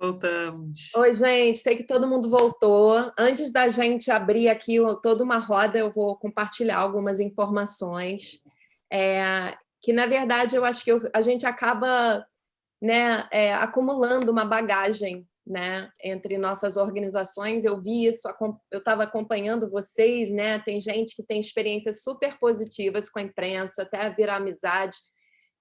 Voltamos. Oi, gente, sei que todo mundo voltou. Antes da gente abrir aqui toda uma roda, eu vou compartilhar algumas informações, é, que na verdade eu acho que eu, a gente acaba né, é, acumulando uma bagagem né, entre nossas organizações. Eu vi isso, eu estava acompanhando vocês, né? Tem gente que tem experiências super positivas com a imprensa, até virar amizade.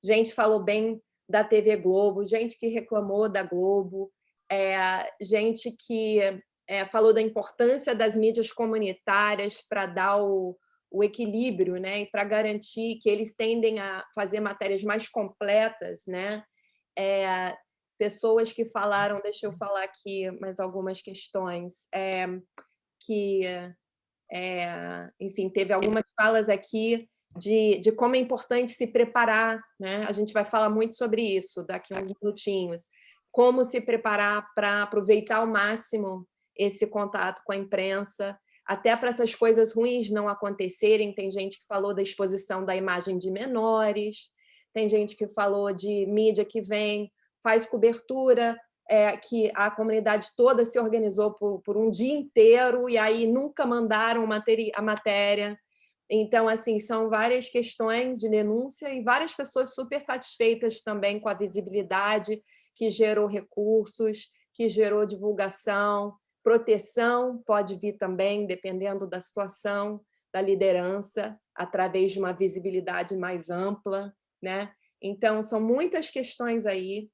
Gente falou bem da TV Globo, gente que reclamou da Globo, é, gente que é, falou da importância das mídias comunitárias para dar o, o equilíbrio, né, e para garantir que eles tendem a fazer matérias mais completas, né, é, pessoas que falaram, deixa eu falar aqui mais algumas questões, é, que, é, enfim, teve algumas falas aqui de, de como é importante se preparar, né? a gente vai falar muito sobre isso daqui a uns minutinhos, como se preparar para aproveitar ao máximo esse contato com a imprensa, até para essas coisas ruins não acontecerem. Tem gente que falou da exposição da imagem de menores, tem gente que falou de mídia que vem, faz cobertura, é, que a comunidade toda se organizou por, por, um dia inteiro e aí nunca mandaram a matéria. Então, assim, são várias questões de denúncia e várias pessoas super satisfeitas também com a visibilidade que gerou recursos, que gerou divulgação, proteção pode vir também, dependendo da situação, da liderança, através de uma visibilidade mais ampla. Né? Então, são muitas questões aí.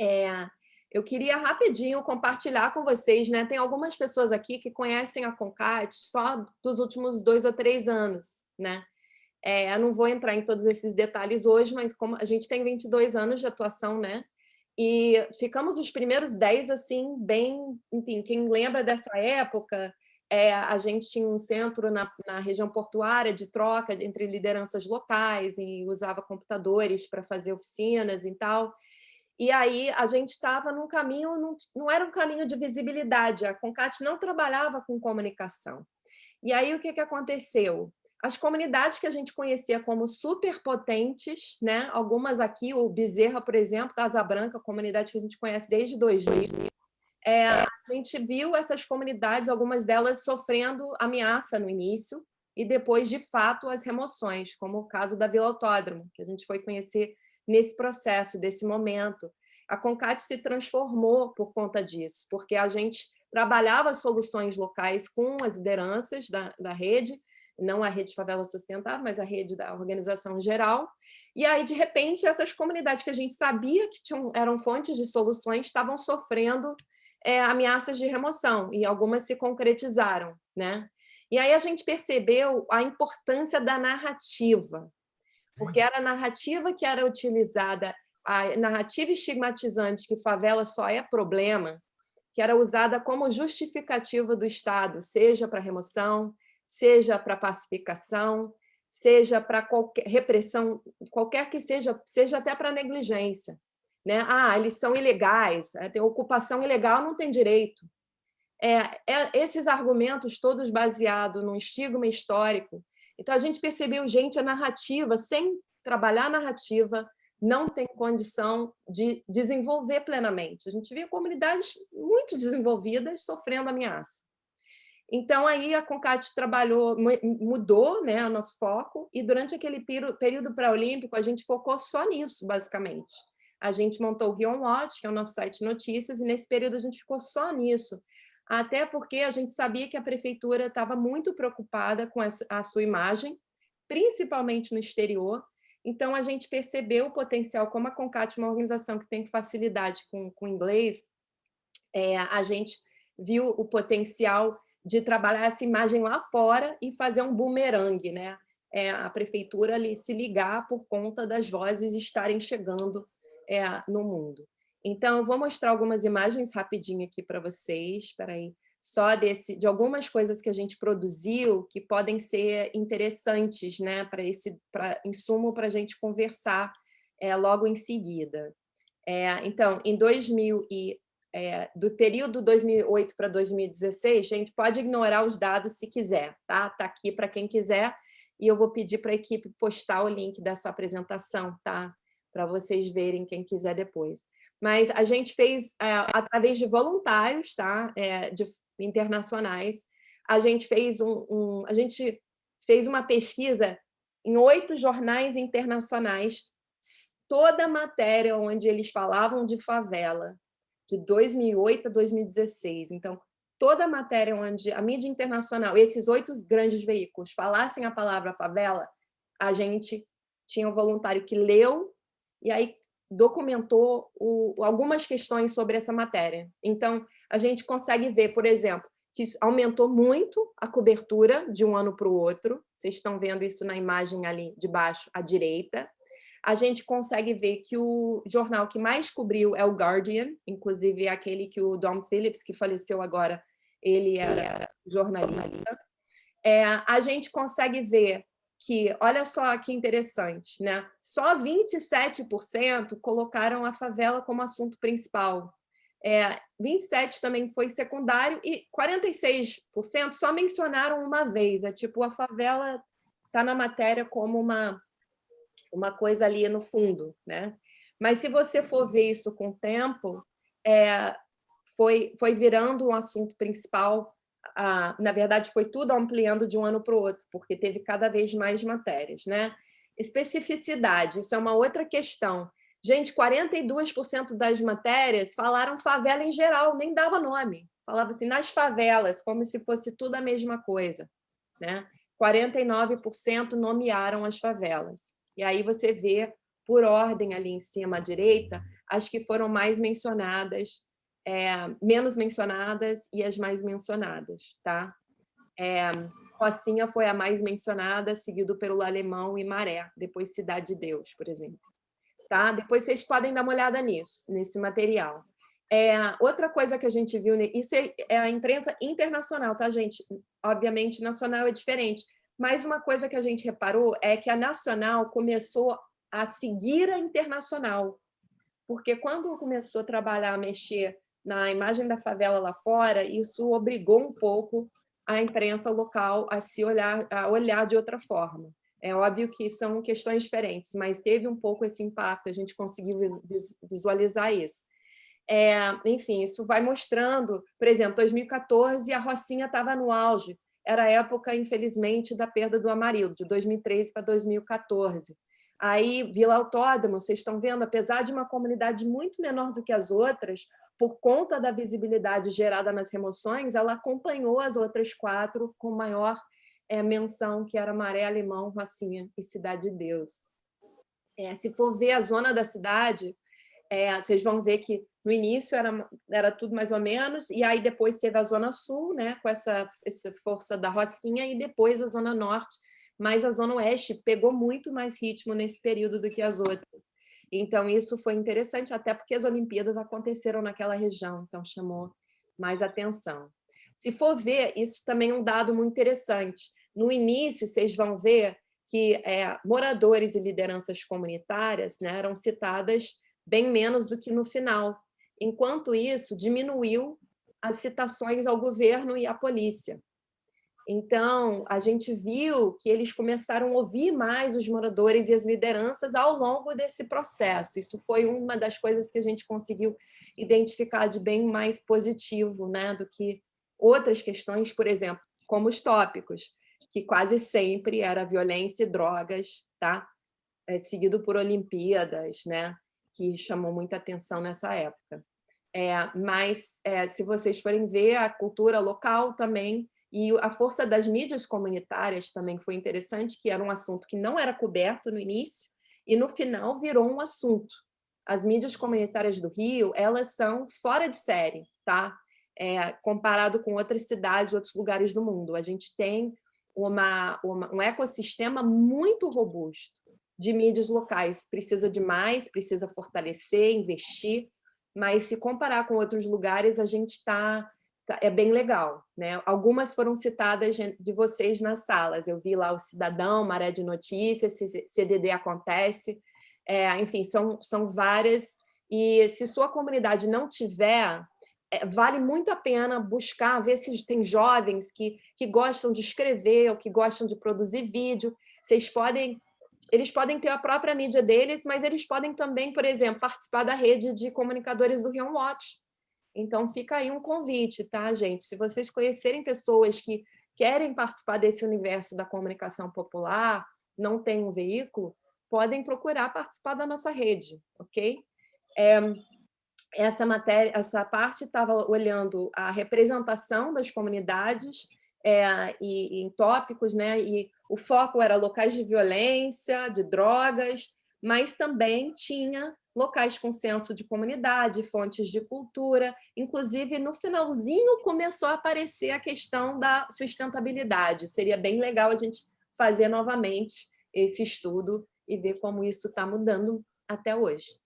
É, eu queria rapidinho compartilhar com vocês, né? tem algumas pessoas aqui que conhecem a CONCAT só dos últimos dois ou três anos. Né? É, eu não vou entrar em todos esses detalhes hoje, mas como a gente tem 22 anos de atuação, né? E ficamos os primeiros 10, assim, bem... Enfim, quem lembra dessa época, é, a gente tinha um centro na, na, região portuária de troca entre lideranças locais e usava computadores para fazer oficinas e tal. E aí a gente estava num caminho, não, não era um caminho de visibilidade, a Concat não trabalhava com comunicação. E aí o que, que aconteceu? As comunidades que a gente conhecia como superpotentes, né? algumas aqui, o Bezerra, por exemplo, da Asa Branca, comunidade que a gente conhece desde 2000, é, a gente viu essas comunidades, algumas delas sofrendo ameaça no início, e depois, de fato, as remoções, como o caso da Vila Autódromo, que a gente foi conhecer nesse processo, desse momento. A CONCAT se transformou por conta disso, porque a gente trabalhava soluções locais com as lideranças da, da rede, não a rede Favela Sustentável, mas a rede da organização geral. E aí, de repente, essas comunidades que a gente sabia que tinham, eram fontes de soluções estavam sofrendo é, ameaças de remoção, e algumas se concretizaram. Né? E aí a gente percebeu a importância da narrativa, porque era a narrativa que era utilizada, a narrativa estigmatizante que favela só é problema, que era usada como justificativa do Estado, seja para remoção, seja para pacificação, seja para qualquer repressão, qualquer que seja, seja até para negligência. Né? Ah, eles são ilegais, é, tem ocupação ilegal, não tem direito. É, é, esses argumentos todos baseados num estigma histórico. Então, a gente percebeu, gente, a narrativa, sem trabalhar a narrativa, não tem condição de desenvolver plenamente. A gente via comunidades muito desenvolvidas sofrendo ameaça. Então, aí a CONCAT trabalhou, mudou né, o nosso foco, e durante aquele período pré-olímpico, a gente focou só nisso, basicamente. A gente montou o Rion Watch, que é o nosso site de notícias, e nesse período a gente ficou só nisso, até porque a gente sabia que a prefeitura estava muito preocupada com a sua imagem, principalmente no exterior, então a gente percebeu o potencial, como a CONCAT é uma organização que tem facilidade com, com inglês, é, a gente viu o potencial de trabalhar essa imagem lá fora e fazer um bumerangue, né? É, a prefeitura ali, se ligar por conta das vozes estarem chegando é, no mundo. Então, eu vou mostrar algumas imagens rapidinho aqui para vocês, espera aí, só desse, de algumas coisas que a gente produziu que podem ser interessantes né, para esse pra, insumo para a gente conversar é, logo em seguida. É, então, em 2000 e é, do período 2008 para 2016, gente, pode ignorar os dados se quiser, tá? Tá aqui para quem quiser, e eu vou pedir para a equipe postar o link dessa apresentação, tá? Para vocês verem, quem quiser depois. mas a gente fez, é, através de voluntários tá? É, de, internacionais, a gente fez um, um, a gente fez uma pesquisa em oito jornais internacionais, toda matéria onde eles falavam de favela, de 2008 a 2016. Então, toda a matéria onde a mídia internacional, esses oito grandes veículos, falassem a palavra favela, a gente tinha um voluntário que leu e aí documentou o, algumas questões sobre essa matéria. Então, a gente consegue ver, por exemplo, que aumentou muito a cobertura de um ano para o outro. Vocês estão vendo isso na imagem ali de baixo à direita. A gente consegue ver que o jornal que mais cobriu é o Guardian, inclusive aquele que o Dom Phillips, que faleceu agora, ele era jornalista. É, a gente consegue ver que, olha só que interessante, né? só 27% colocaram a favela como assunto principal. É, 27% também foi secundário e 46% só mencionaram uma vez. É tipo, a favela está na matéria como uma, uma coisa ali no fundo. Né? Mas se você for ver isso com o tempo, é, foi, foi virando um assunto principal. Ah, na verdade, foi tudo ampliando de um ano para o outro, porque teve cada vez mais matérias. Né? Especificidade, isso é uma outra questão. Gente, 42% das matérias falaram favela em geral, nem dava nome. Falava assim, nas favelas, como se fosse tudo a mesma coisa. Né? 49% nomearam as favelas. E aí você vê, por ordem ali em cima à direita, as que foram mais mencionadas, é, menos mencionadas e as mais mencionadas. Tá? É, Rocinha foi a mais mencionada, seguido pelo Alemão e Maré, depois Cidade de Deus, por exemplo. Tá? Depois vocês podem dar uma olhada nisso, nesse material. É, outra coisa que a gente viu, isso é, é a imprensa internacional, tá, gente? Obviamente, nacional é diferente, mas uma coisa que a gente reparou é que a nacional começou a seguir a internacional, porque quando começou a trabalhar, a mexer na imagem da favela lá fora, isso obrigou um pouco a imprensa local a se olhar, a olhar de outra forma. É óbvio que são questões diferentes, mas teve um pouco esse impacto, a gente conseguiu visualizar isso. É, enfim, isso vai mostrando, por exemplo, 2014 a Rocinha estava no auge, era a época, infelizmente, da perda do Amarildo, de 2013 para 2014. Aí, Vila Autódromo, vocês estão vendo, apesar de uma comunidade muito menor do que as outras, por conta da visibilidade gerada nas remoções, ela acompanhou as outras quatro com maior é, menção que era Maré Alemão, Rocinha e Cidade de Deus. É, se for ver a zona da cidade, é, vocês vão ver que no início era, era tudo mais ou menos, e aí depois teve a Zona Sul, né, com essa, essa força da Rocinha, e depois a Zona Norte, mas a Zona Oeste pegou muito mais ritmo nesse período do que as outras. Então, isso foi interessante, até porque as Olimpíadas aconteceram naquela região, então chamou mais atenção. Se for ver, isso também é um dado muito interessante. No início, vocês vão ver que é, moradores e lideranças comunitárias né, eram citadas bem menos do que no final. Enquanto isso, diminuiu as citações ao governo e à polícia. Então, a gente viu que eles começaram a ouvir mais os moradores e as lideranças ao longo desse processo. Isso foi uma das coisas que a gente conseguiu identificar de bem mais positivo né, do que outras questões, por exemplo, como os tópicos, que quase sempre era violência e drogas, tá? É, seguido por Olimpíadas, né? que chamou muita atenção nessa época. É, mas, é, se vocês forem ver, a cultura local também e a força das mídias comunitárias também foi interessante, que era um assunto que não era coberto no início, e no final virou um assunto. As mídias comunitárias do Rio, elas são fora de série, tá? é, comparado com outras cidades, outros lugares do mundo. A gente tem uma, uma, um ecossistema muito robusto de mídias locais. Precisa de mais, precisa fortalecer, investir, mas se comparar com outros lugares, a gente está... Tá, é bem legal. Né? Algumas foram citadas de vocês nas salas. Eu vi lá o Cidadão, Maré de Notícias, CDD Acontece, é, enfim, são, são várias. E se sua comunidade não tiver é, vale muito a pena buscar, ver se tem jovens que, que gostam de escrever ou que gostam de produzir vídeo. Vocês podem eles podem ter a própria mídia deles, mas eles podem também, por exemplo, participar da rede de comunicadores do Rion Watch. Então, fica aí um convite, tá, gente? Se vocês conhecerem pessoas que querem participar desse universo da comunicação popular, não têm um veículo, podem procurar participar da nossa rede, ok? É, essa matéria, essa parte estava olhando a representação das comunidades é, e, em tópicos, né? E o foco era locais de violência, de drogas, mas também tinha locais com senso de comunidade, fontes de cultura, inclusive no finalzinho começou a aparecer a questão da sustentabilidade. Seria bem legal a gente fazer novamente esse estudo e ver como isso está mudando até hoje.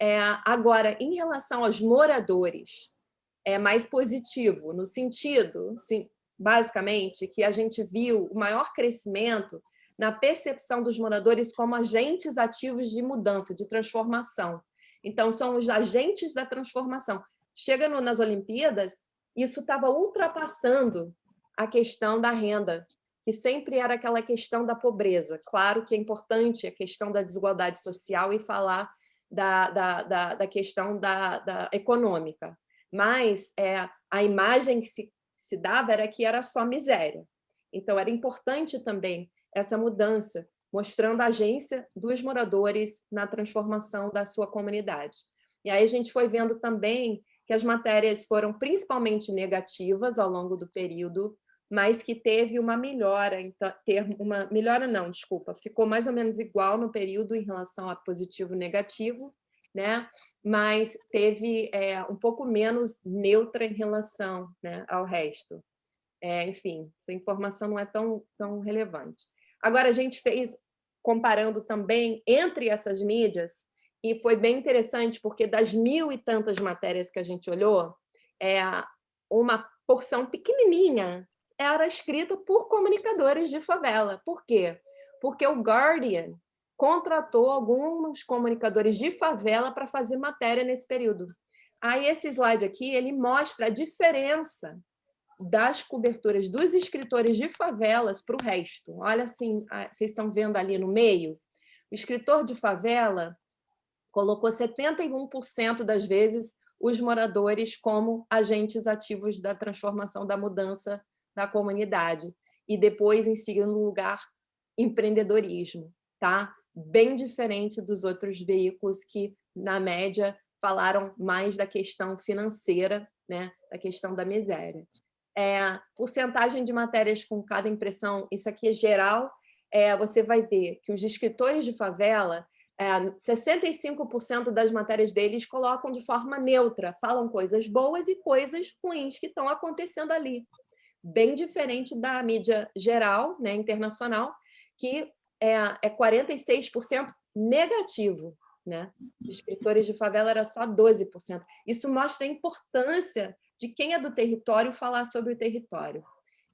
É, agora, em relação aos moradores, é mais positivo, no sentido, sim, basicamente, que a gente viu o maior crescimento na percepção dos moradores como agentes ativos de mudança, de transformação. Então, são os agentes da transformação. Chega no, nas Olimpíadas, isso estava ultrapassando a questão da renda, que sempre era aquela questão da pobreza. Claro que é importante a questão da desigualdade social e falar da, da, da, da questão da, da econômica, mas é, a imagem que se se dava era que era só miséria. Então, era importante também essa mudança, mostrando a agência dos moradores na transformação da sua comunidade. E aí a gente foi vendo também que as matérias foram principalmente negativas ao longo do período, mas que teve uma melhora, então, ter uma melhora não, desculpa, ficou mais ou menos igual no período em relação a positivo e negativo, né? mas teve é, um pouco menos neutra em relação né, ao resto. É, enfim, essa informação não é tão, tão relevante. Agora, a gente fez, comparando também entre essas mídias, e foi bem interessante, porque das mil e tantas matérias que a gente olhou, é, uma porção pequenininha era escrita por comunicadores de favela. Por quê? Porque o Guardian contratou alguns comunicadores de favela para fazer matéria nesse período. Aí esse slide aqui, ele mostra a diferença das coberturas dos escritores de favelas para o resto. Olha assim, vocês estão vendo ali no meio? O escritor de favela colocou 71% das vezes os moradores como agentes ativos da transformação, da mudança da comunidade. E depois, em segundo lugar, empreendedorismo. Tá? Bem diferente dos outros veículos que, na média, falaram mais da questão financeira, né, da questão da miséria. É, porcentagem de matérias com cada impressão, isso aqui é geral, é, você vai ver que os escritores de favela, é, 65% das matérias deles colocam de forma neutra, falam coisas boas e coisas ruins que estão acontecendo ali. Bem diferente da mídia geral, né, internacional, que é, é 46% negativo. Né? De escritores de favela era só 12%. Isso mostra a importância de quem é do território falar sobre o território.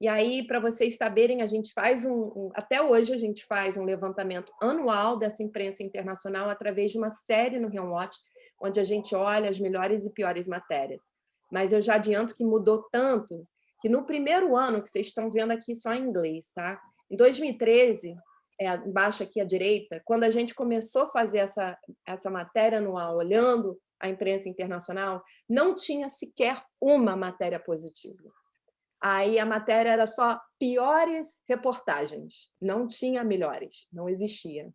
E aí, para vocês saberem, a gente faz um, um, Até hoje, a gente faz um levantamento anual dessa imprensa internacional através de uma série no Rion Watch, onde a gente olha as melhores e piores matérias. Mas eu já adianto que mudou tanto que no primeiro ano, que vocês estão vendo aqui só em inglês, tá? Em 2013, é, embaixo aqui à direita, quando a gente começou a fazer essa, essa matéria anual, olhando a imprensa internacional, não tinha sequer uma matéria positiva. Aí a matéria era só piores reportagens, não tinha melhores, não existia.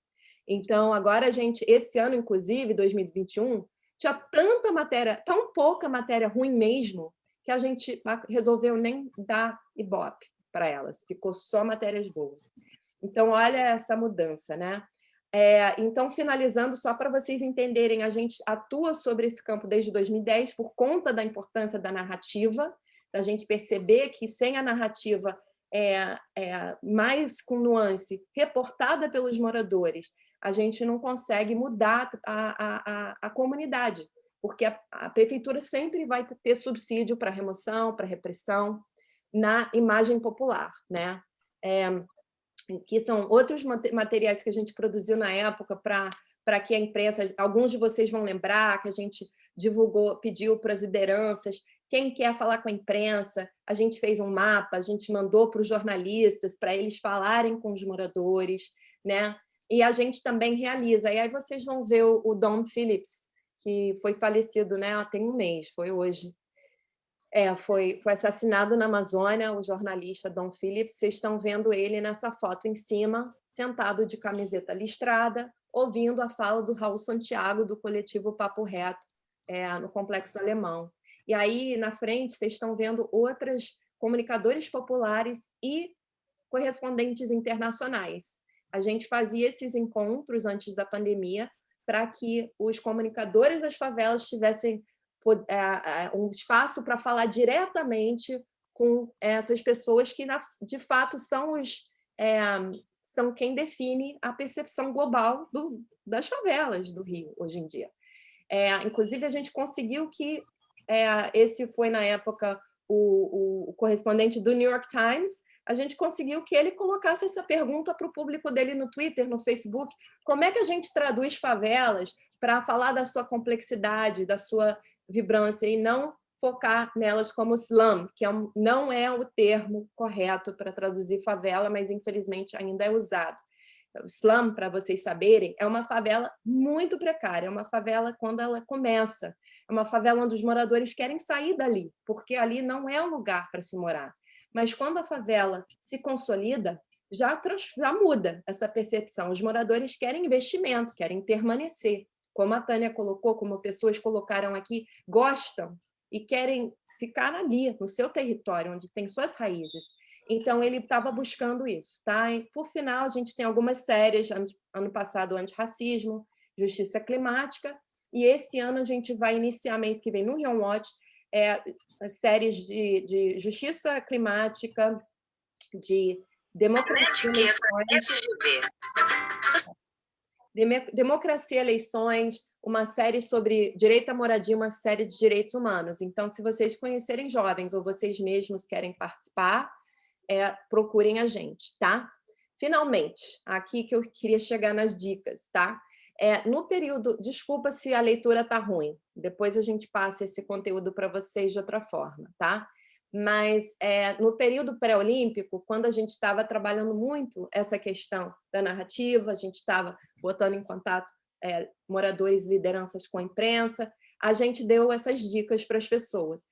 Então, agora a gente, esse ano, inclusive, 2021, tinha tanta matéria, tão pouca matéria ruim mesmo, que a gente resolveu nem dar ibope para elas, ficou só matérias boas. Então, olha essa mudança, né? É, então, finalizando, só para vocês entenderem, a gente atua sobre esse campo desde 2010 por conta da importância da narrativa, da gente perceber que sem a narrativa é, é, mais com nuance, reportada pelos moradores, a gente não consegue mudar a, a, a comunidade, porque a, a, prefeitura sempre vai ter subsídio para remoção, para repressão, na imagem popular. Né? É, que são outros materiais que a gente produziu na época para que a imprensa, alguns de vocês vão lembrar que a gente divulgou, pediu para as lideranças, quem quer falar com a imprensa, a gente fez um mapa, a gente mandou para os jornalistas, para eles falarem com os moradores, né? e a gente também realiza. E aí vocês vão ver o, o Don Phillips, que foi falecido né, tem um mês, foi hoje. É, foi, foi assassinado na Amazônia, o jornalista Don Phillips. Vocês estão vendo ele nessa foto em cima, sentado de camiseta listrada, ouvindo a fala do Raul Santiago, do coletivo Papo Reto, é, no Complexo Alemão. E aí, na frente, vocês estão vendo outras comunicadores populares e correspondentes internacionais. A gente fazia esses encontros antes da pandemia para que os comunicadores das favelas tivessem um espaço para falar diretamente com essas pessoas que, de fato, são, os, é, são quem define a percepção global do, das favelas do Rio, hoje em dia. É, inclusive, a gente conseguiu que, é, esse foi, na época, o, o correspondente do New York Times, a gente conseguiu que ele colocasse essa pergunta para o público dele no Twitter, no Facebook, como é que a gente traduz favelas para falar da sua complexidade, da sua vibrância, e não focar nelas como slum, que é um, não é o termo correto para traduzir favela, mas infelizmente ainda é usado. O slum, para vocês saberem, é uma favela muito precária, é uma favela quando ela começa, é uma favela onde os moradores querem sair dali, porque ali não é um lugar para se morar. Mas quando a favela se consolida, já, já muda essa percepção. Os moradores querem investimento, querem permanecer. Como a Tânia colocou, como pessoas colocaram aqui, gostam e querem ficar ali, no seu território, onde tem suas raízes. Então, ele estava buscando isso. Tá? E, por final, a gente tem algumas séries, ano, ano passado, antirracismo, justiça climática, e esse ano a gente vai iniciar, mês que vem, no Rion Watch, é, séries de, de justiça climática, de democracia, democracia, eleições, uma série sobre direito à moradia, uma série de direitos humanos. Então, se vocês conhecerem jovens ou vocês mesmos querem participar, é, procurem a gente, tá? Finalmente, aqui que eu queria chegar nas dicas, tá? É, no período, desculpa se a leitura está ruim, depois a gente passa esse conteúdo para vocês de outra forma, tá? Mas é, no período pré-olímpico, quando a gente estava trabalhando muito essa questão da narrativa, a gente estava botando em contato é, moradores e lideranças com a imprensa, a gente deu essas dicas para as pessoas,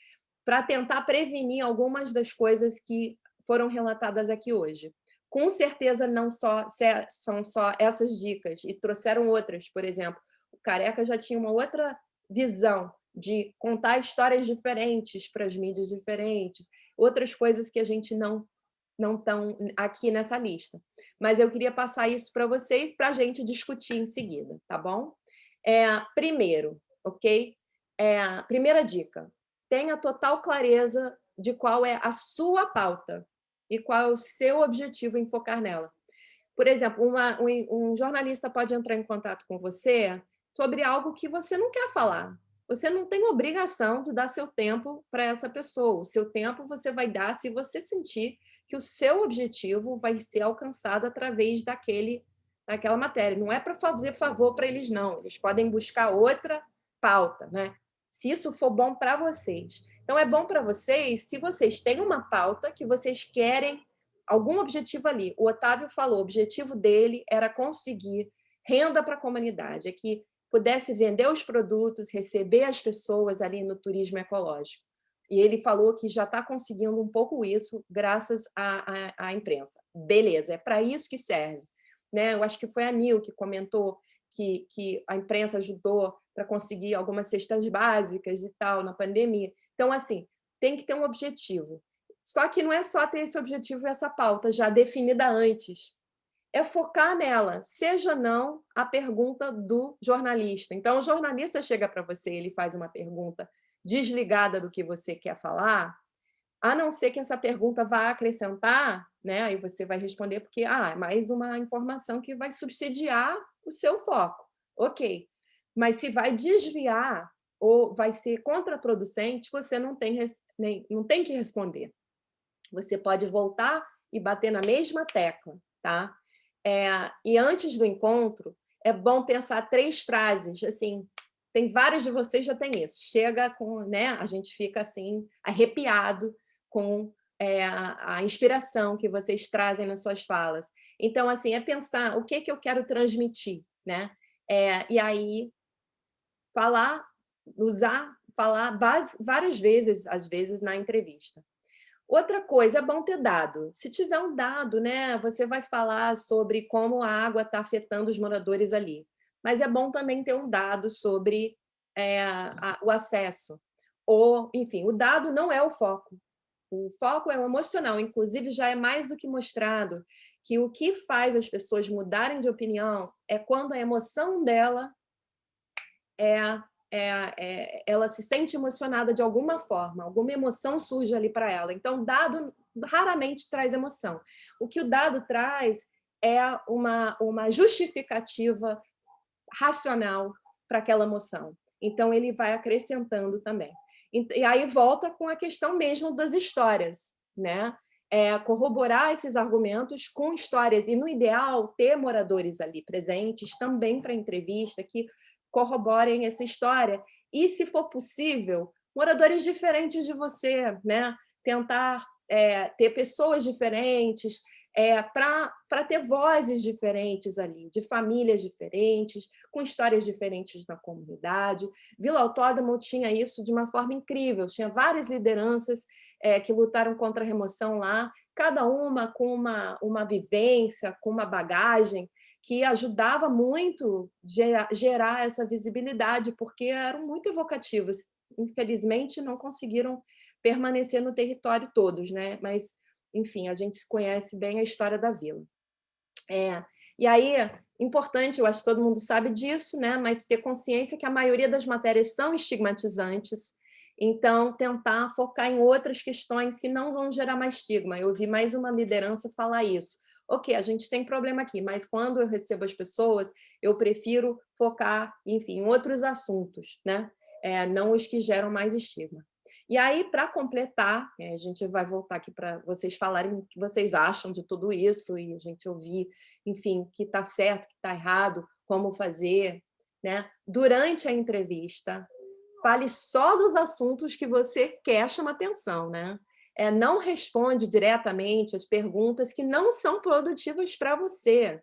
para tentar prevenir algumas das coisas que foram relatadas aqui hoje. Com certeza não só são só essas dicas, e trouxeram outras, por exemplo, o Careca já tinha uma outra visão de contar histórias diferentes para as mídias diferentes, outras coisas que a gente não não estão aqui nessa lista. Mas eu queria passar isso para vocês, para a gente discutir em seguida, tá bom? É, primeiro, ok? É, primeira dica, tenha total clareza de qual é a sua pauta, e qual é o seu objetivo em focar nela. Por exemplo, uma, um, um jornalista pode entrar em contato com você sobre algo que você não quer falar. Você não tem obrigação de dar seu tempo para essa pessoa. O seu tempo você vai dar se você sentir que o seu objetivo vai ser alcançado através daquele, daquela matéria. Não é para fazer favor para eles, não. Eles podem buscar outra pauta, né? se isso for bom para vocês. Então, é bom para vocês se vocês têm uma pauta que vocês querem algum objetivo ali. O Otávio falou, o objetivo dele era conseguir renda para a comunidade, é que pudesse vender os produtos, receber as pessoas ali no turismo ecológico. E ele falou que já está conseguindo um pouco isso graças à, à, à imprensa. Beleza, é para isso que serve. Né? Eu acho que foi a Nil que comentou que, que a imprensa ajudou para conseguir algumas cestas básicas e tal na pandemia. Então, assim, tem que ter um objetivo. Só que não é só ter esse objetivo e essa pauta já definida antes. É focar nela, seja não a pergunta do jornalista. Então, o jornalista chega para você, ele faz uma pergunta desligada do que você quer falar, a não ser que essa pergunta vá acrescentar, né? aí você vai responder porque ah, é mais uma informação que vai subsidiar o seu foco. Ok, mas se vai desviar ou vai ser contraproducente, você não tem, nem, não tem que responder. Você pode voltar e bater na mesma tecla, tá? É, e antes do encontro, é bom pensar três frases, assim, tem vários de vocês já tem isso. Chega com, né, a gente fica assim, arrepiado com é, a, inspiração que vocês trazem nas suas falas. Então, assim, é pensar o que, que eu quero transmitir, né? É, e aí, falar, usar, falar base, várias vezes, às vezes, na entrevista. Outra coisa, é bom ter dado. Se tiver um dado, né, você vai falar sobre como a água está afetando os moradores ali. Mas é bom também ter um dado sobre é, a, o acesso. Ou, enfim, o dado não é o foco. O foco é o emocional, inclusive já é mais do que mostrado que o que faz as pessoas mudarem de opinião é quando a emoção dela é, é, é ela se sente emocionada de alguma forma, alguma emoção surge ali para ela. Então, dado raramente traz emoção. O que o dado traz é uma, uma justificativa racional para aquela emoção. Então, ele vai acrescentando também. E aí volta com a questão mesmo das histórias, né? É, corroborar esses argumentos com histórias, e no ideal, ter moradores ali presentes também para entrevista, que corroborem essa história, e se for possível, moradores diferentes de você, né? tentar é, ter pessoas diferentes, é, para ter vozes diferentes ali, de famílias diferentes, com histórias diferentes na comunidade. Vila Autódromo tinha isso de uma forma incrível, tinha várias lideranças é, que lutaram contra a remoção lá, cada uma com uma, uma vivência, com uma bagagem, que ajudava muito gerar, gerar essa visibilidade, porque eram muito evocativos. Infelizmente, não conseguiram permanecer no território todos, né? mas enfim, a gente conhece bem a história da vila. É, e aí, importante, eu acho que todo mundo sabe disso, né? mas ter consciência que a maioria das matérias são estigmatizantes, então tentar focar em outras questões que não vão gerar mais estigma. Eu vi mais uma liderança falar isso. Ok, a gente tem problema aqui, mas quando eu recebo as pessoas, eu prefiro focar, enfim, em outros assuntos, né? É, não os que geram mais estigma. E aí, para completar, é, a gente vai voltar aqui para vocês falarem o que vocês acham de tudo isso e a gente ouvir, enfim, que está certo, que está errado, como fazer. Né? Durante a entrevista, fale só dos assuntos que você quer chamar atenção. Né? É, não responde diretamente as perguntas que não são produtivas para você.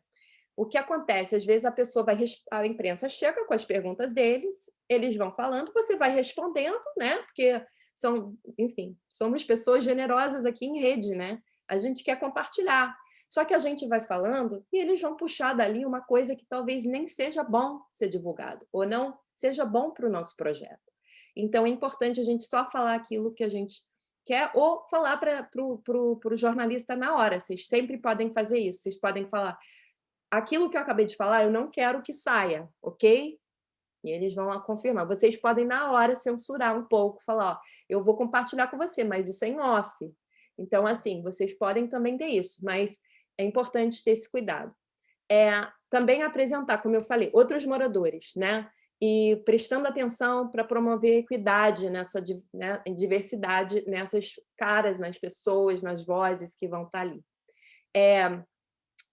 O que acontece? Às vezes a pessoa vai, a imprensa chega com as perguntas deles, eles vão falando, você vai respondendo, né? Porque são, enfim, somos pessoas generosas aqui em rede, né? A gente quer compartilhar. Só que a gente vai falando e eles vão puxar dali uma coisa que talvez nem seja bom ser divulgado, ou não seja bom para o nosso projeto. Então, é importante a gente só falar aquilo que a gente quer, ou falar para o jornalista na hora. Vocês sempre podem fazer isso. Vocês podem falar, aquilo que eu acabei de falar, eu não quero que saia, ok? E eles vão confirmar. Vocês podem, na hora, censurar um pouco, falar, ó, eu vou compartilhar com você, mas isso é em off. Então, assim, vocês podem também ter isso, mas é importante ter esse cuidado. É, também apresentar, como eu falei, outros moradores, né? E prestando atenção para promover equidade nessa né, diversidade nessas caras, nas pessoas, nas vozes que vão estar ali. É,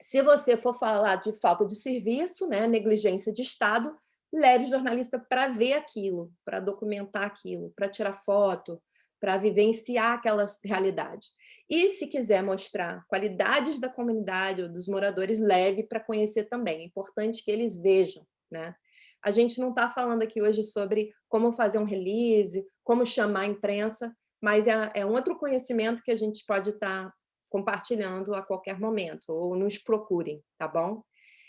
se você for falar de falta de serviço, né, negligência de Estado, leve o jornalista para ver aquilo, para documentar aquilo, para tirar foto, para vivenciar aquela realidade. E se quiser mostrar qualidades da comunidade ou dos moradores, leve para conhecer também. É importante que eles vejam. Né? A gente não está falando aqui hoje sobre como fazer um release, como chamar a imprensa, mas é, é um outro conhecimento que a gente pode estar tá compartilhando a qualquer momento, ou nos procurem, tá bom?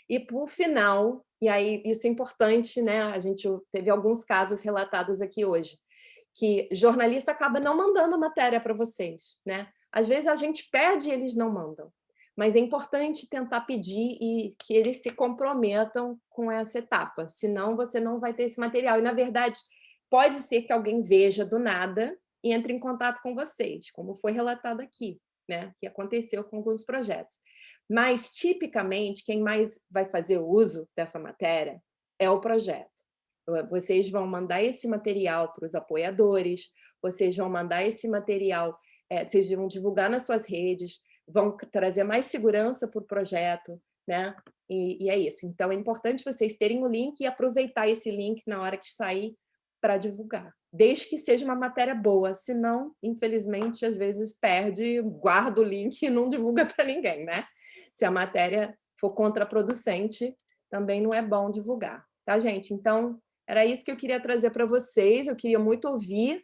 E, por final, e aí isso é importante, né? A gente teve alguns casos relatados aqui hoje, que jornalista acaba não mandando matéria para vocês, né? Às vezes a gente pede e eles não mandam, mas é importante tentar pedir e que eles se comprometam com essa etapa, senão você não vai ter esse material. E, na verdade, pode ser que alguém veja do nada e entre em contato com vocês, como foi relatado aqui né, que aconteceu com alguns projetos. Mas, tipicamente, quem mais vai fazer uso dessa matéria é o projeto. Vocês vão mandar esse material para os apoiadores, vocês vão mandar esse material, é, vocês vão divulgar nas suas redes, vão trazer mais segurança para o projeto, né? E, e, é isso. Então, é importante vocês terem o link e aproveitar esse link na hora que sair para divulgar. desde que seja uma matéria boa, senão, infelizmente, às vezes perde, guarda o link e não divulga para ninguém, né? Se a matéria for contraproducente, também não é bom divulgar, tá, gente? Então, era isso que eu queria trazer para vocês, eu queria muito ouvir